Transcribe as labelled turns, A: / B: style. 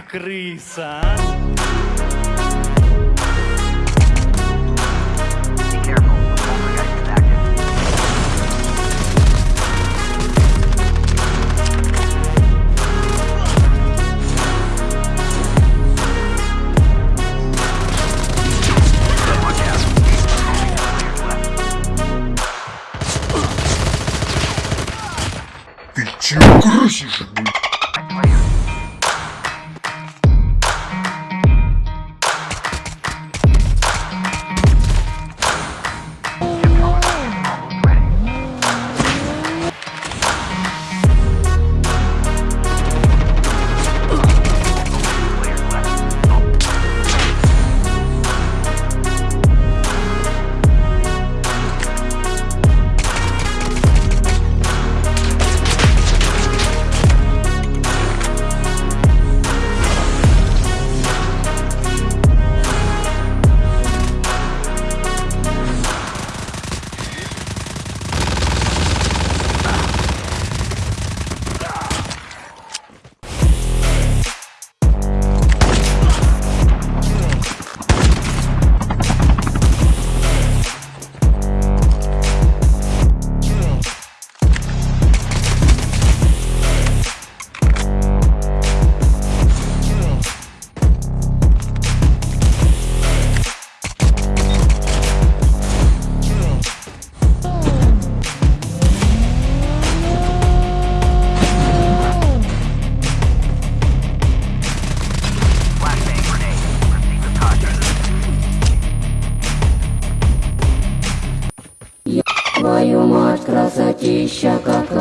A: крыса, а?
B: Ты чего крысишь?
C: Твою мать красотища какая!